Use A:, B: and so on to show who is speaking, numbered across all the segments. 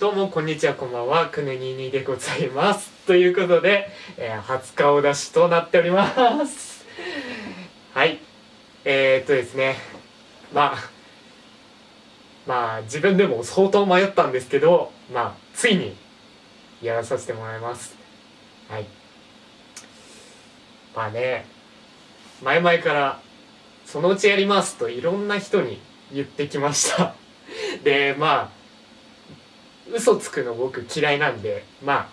A: どうもこんにちはこんばんは。くねににでございます。ということで、えー、初顔出しとなっております。はい。えー、っとですね。まあまあ自分でも相当迷ったんですけどまあついにやらさせてもらいます。はい。まあね前々からそのうちやりますといろんな人に言ってきました。でまあ嘘つくの僕嫌いなんでまあ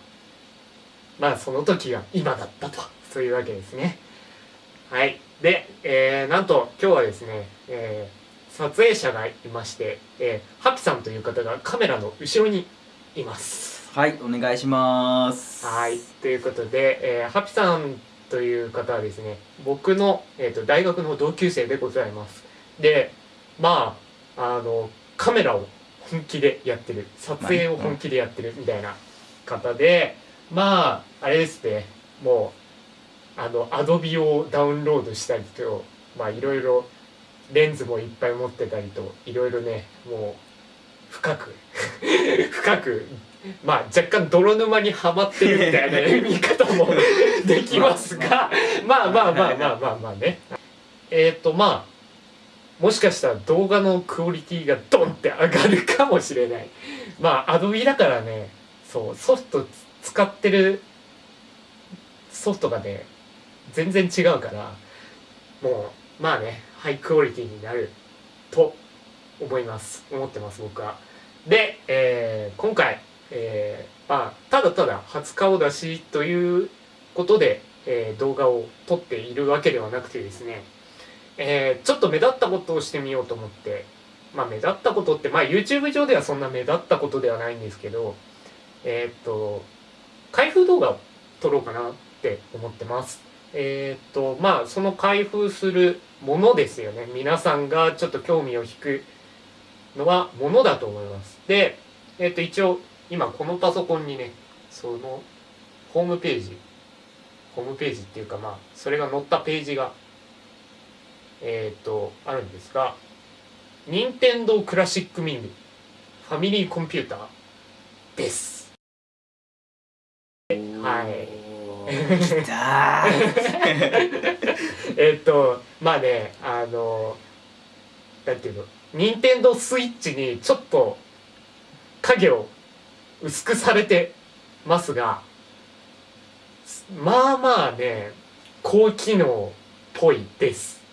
A: まあその時が今だったと。そういうわけですね。はい。で、えー、なんと今日はですね、えー、撮影者がいまして、えー、ハピさんという方がカメラの後ろにいます。
B: はいお願いします。
A: はい。ということで、えー、ハピさんという方はですね僕の、えーと、大学の同級生でございます。でまああのカメラを本気でやってる。撮影を本気でやってるみたいな方でまああれですね。もうあのアドビをダウンロードしたりとまあいろいろレンズもいっぱい持ってたりといろいろねもう深く 深くまあ若干泥沼にはまってるみたいな 見方もできますがまあまあまあまあまあまあね。えっ、ー、とまあもしかしたら動画のクオリティがドンって上がるかもしれない。まあアドビだからね。そうソフト使ってるソフトがね全然違うからもうまあねハイクオリティになると思います。思ってます僕は。で、えー、今回、えー、まあただただ初顔出しということで、えー、動画を撮っているわけではなくてですねえー、ちょっと目立ったことをしてみようと思ってまあ目立ったことってまあ YouTube 上ではそんな目立ったことではないんですけどえー、っと開封動画を撮ろうかなって思ってます。えー、っとまあその開封するものですよね。皆さんがちょっと興味を引くのはものだと思います。でえっと一応今このパソコンにねそのホームページホームページっていうかまあそれが載ったページがえっ、ー、とあるんですが任天堂クラシックミニファミリーコンピューターです。はい。
B: き た
A: えっとまあねあのなんていうの任天堂スイッチにちょっと影を薄くされてますがまあまあね高機能っぽいです。うん、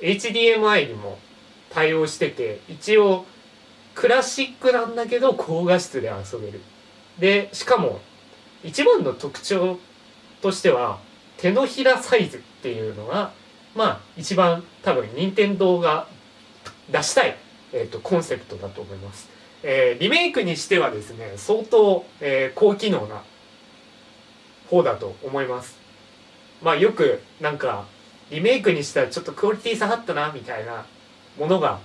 A: HDMI にも対応してて一応クラシックなんだけど高画質で遊べる。でしかも一番の特徴としては手のひらサイズっていうのがまあ一番多分任天堂が出したい、えーと、コンセプトだと思います、えー、リメイクにしてはですね相当、えー、高機能な方だと思います。まあよくなんかリメイクにしたらちょっとクオリティ下がったなみたいなものが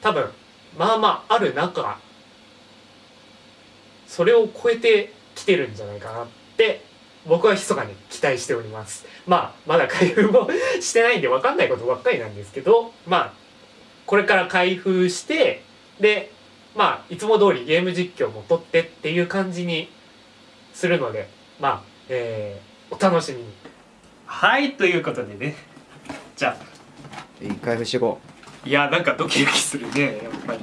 A: 多分まあまあある中それを超えてきてるんじゃないかなって僕は密かに期待しております。まあまだ開封もしてないんで分かんないことばっかりなんですけどまあこれから開封してでまあいつも通りゲーム実況も撮ってっていう感じにするのでまあえー、お楽しみに。はいということでね。じゃ
B: あ。いい開封していこ
A: う。いやなんかドキドキするねやっぱり。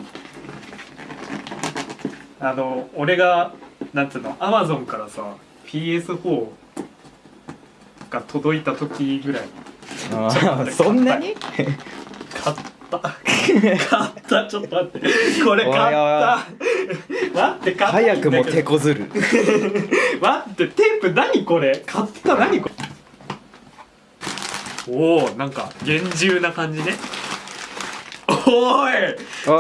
A: あの俺がなんつうのアマゾンからさ PS4 が届いた時ぐらい。
B: あそんなに？
A: 買った。買った。ちょっと待って。これ買った。待って買った
B: 早くも手こずる。
A: 待ってテープ何これ？買った何これ？おおなんか厳重な感じね。おい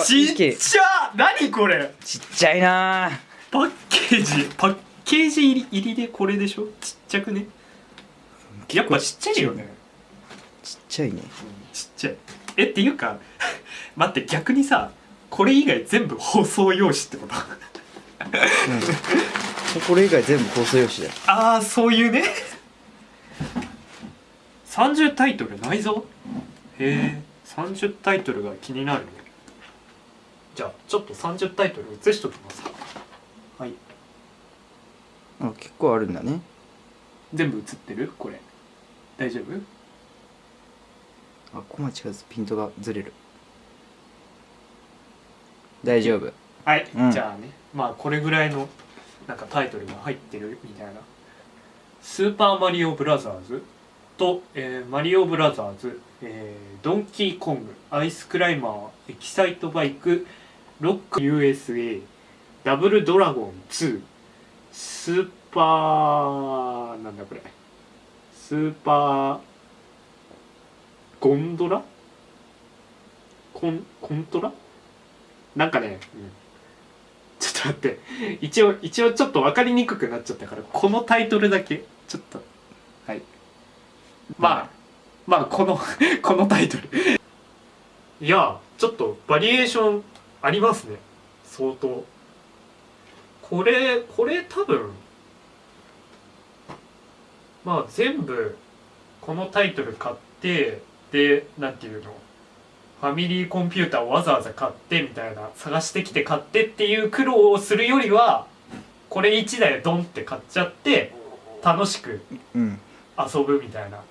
A: ちっちゃ何これ？
B: ちっちゃいな。
A: パッケージパッケージ入り入りでこれでしょ？ちっちゃくね？やっぱちっちゃいよね。
B: ちっちゃいね、うん、
A: ちっちゃい。えっていうか 待って逆にさこれ以外全部放送用紙ってこと？
B: うん、これ以外全部放送用紙だよ。
A: ああそういうね30タイトルないぞ。へえ30タイトルが気になる。じゃあちょっと30タイトル移しときますか。はい。
B: あ結構あるんだね。
A: 全部映ってる？これ。大丈夫？
B: あここ間違えずピントがずれる。大丈夫。
A: はい、
B: うん。
A: じゃあね。まあこれぐらいのなんかタイトルが入ってるみたいな「スーパーマリオブラザーズ」と、えーマリオブラザーズ」えードンキーコング」「アイスクライマー」「エキサイトバイク」「ロック USA」「ダブルドラゴン2」「スーパーなんだこれ。スーパーゴンドラコンコントラなんかね、うん。ちょっと待って。一応一応ちょっと分かりにくくなっちゃったからこのタイトルだけちょっと。まあまあこの このタイトル。いやちょっとバリエーションありますね。相当。これこれ多分まあ全部このタイトル買ってでなんていうの？ファミリーコンピューターをわざわざ買ってみたいな探してきて買ってっていう苦労をするよりはこれ1台ドンって買っちゃって楽しく
B: うん。
A: 遊ぶみたいな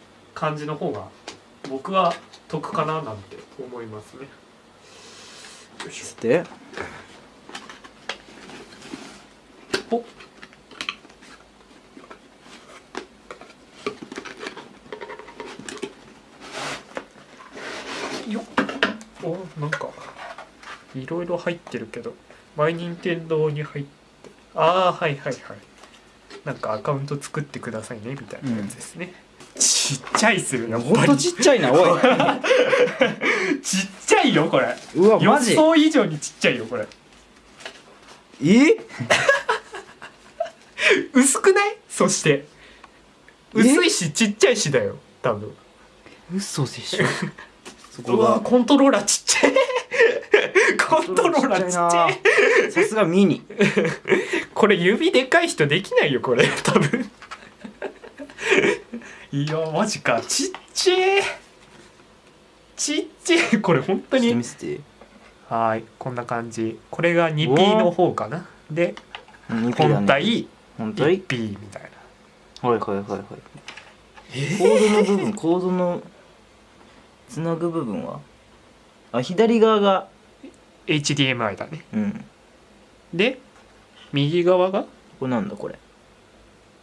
A: 感じの方が僕は得かななんて思いますね。よいし
B: て？
A: ょお。よっ。おなんか。いろいろ入ってるけど。マイニンテンドーに入って。ああはいはいはい。なんかアカウント作ってくださいねみたいなやつですね、ちっちゃいっすよやっ
B: ほんとちっちゃいなおい。
A: ちっちゃいよこれ。
B: うわ
A: 予
B: マジ。
A: 想以上にちっちゃいよこれ。
B: え？
A: 薄くない？そして。
B: え？
A: 薄いしちっちゃいしだよ多分。
B: 嘘でしょ。そこ
A: うわ
B: が
A: コントローラーちっちゃいコントローラーちっちゃい
B: さすがミニ。
A: これ指でかい人できないよこれ。多分いやマジか。ちっちゃいちっちゃいこれ本当に。はいこんな感じ。これが 2P の方かな。で
B: うん
A: 本体
B: 本体
A: ？1P みたいな。
B: はいはいはいはい。コードの部分コードのつなぐ部分は？あ左側が
A: HDMI だね。
B: うん。
A: で右側が？
B: これなんだこれ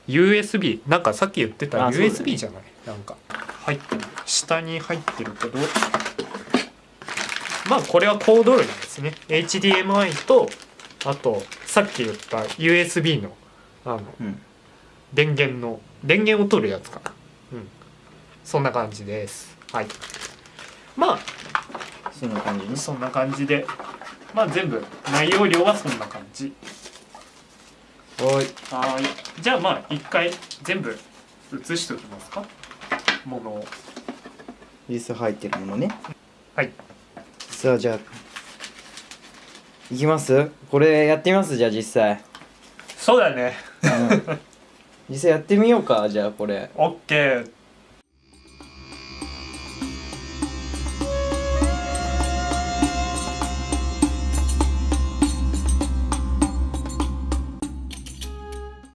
A: USB なんかさっき言ってた USB じゃない？なんか。入ってる下に入ってるけど。まあこれはコード類ですね。HDMI とあとさっき言った USB のあの
B: うん。
A: 電源の電源を取るやつかな。うん。そんな感じです。はい。ま
B: そんな感じね。
A: あそんな感じで。まあ全部内容量はそんな感じ。
B: はい
A: はーい。じゃあまあ一回全部写しておきますか。ものを。
B: 実際入ってるものね。
A: はい。
B: さあじゃあいきます？これやってみます？じゃあ実際、
A: そうだね。
B: うん、実際やってみようか。じゃあこれ。
A: オッケー